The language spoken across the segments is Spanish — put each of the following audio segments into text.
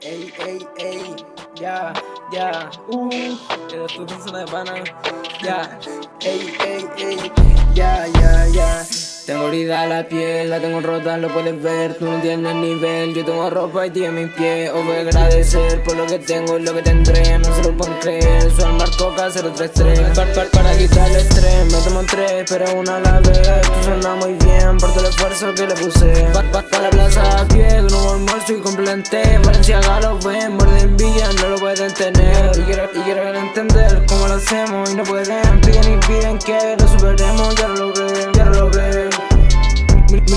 Ey, ey, ey, ya, ya, uh, el estudio de pana, ya, ey, ey, ey, ya, ya, ya. Tengo herida la piel, la tengo rota, lo puedes ver. Tú no tienes nivel, yo tengo ropa y tienes mis pies Os voy a agradecer por lo que tengo y lo que tendré No se lo pueden creer, soy Marcoca 033 para, para, para quitar el estrés, me tomo tres, pero una a la vez. Tú suena muy bien por todo el esfuerzo que le puse. Pa, pa la plaza a pie, de nuevo almuerzo y complementé Valencia lo ven, de envidia, no lo pueden tener. Y quiero entender cómo lo hacemos y no pueden. Piden y piden que lo superemos, ya lo logré, ya lo logré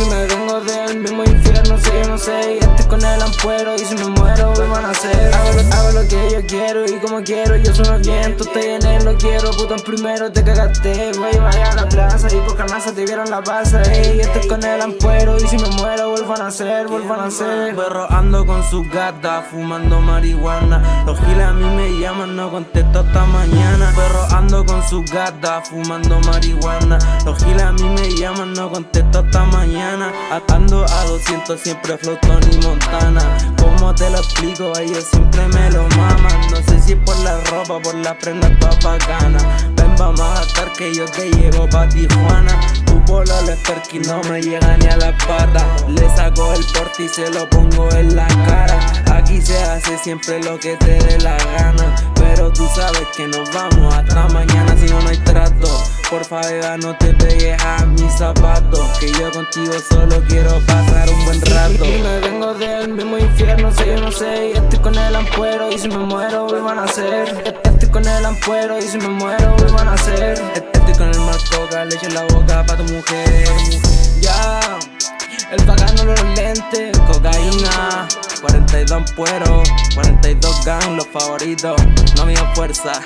me vengo del mismo infierno, sé, yo no sé. Y estoy con el ampuero y si me muero me van a hacer hago lo, hago lo, que yo quiero y como quiero Yo tú estoy en él, lo quiero Puto en primero te cagaste, voy vaya a la plaza Y por carnaza te vieron la pasa Ey, estoy con el ampuero y si me muero vuelvo a nacer, vuelvo a nacer. Perro ando con su gata, fumando marihuana. Los giles a mí me llaman, no contesto hasta mañana. Perro ando con su gata, fumando marihuana. Los giles a mí me llaman, no contesto hasta mañana. Atando a 200 siempre flotón y montana. Como te lo explico, ellos siempre me lo maman No sé si por la ropa, por la prenda toda bacana Ven vamos a estar que yo te llevo pa' Tijuana. Tu polo le que no me llega ni a la pata. Le saco el porte y se lo pongo en la cara. Aquí se hace siempre lo que te dé la gana Porfa beba no te pegues a mis zapatos Que yo contigo solo quiero pasar un buen rato. Y me vengo del mismo infierno, sé yo no sé Y estoy con el ampuero y si me muero vuelvo a nacer Estoy con el ampuero y si me muero vuelvo a nacer Estoy con el marcoca, le echo la boca pa' tu mujer. Ya, el pagano los lentes, cocaína. 42 ampueros, 42 gang, los favoritos, no me fuerza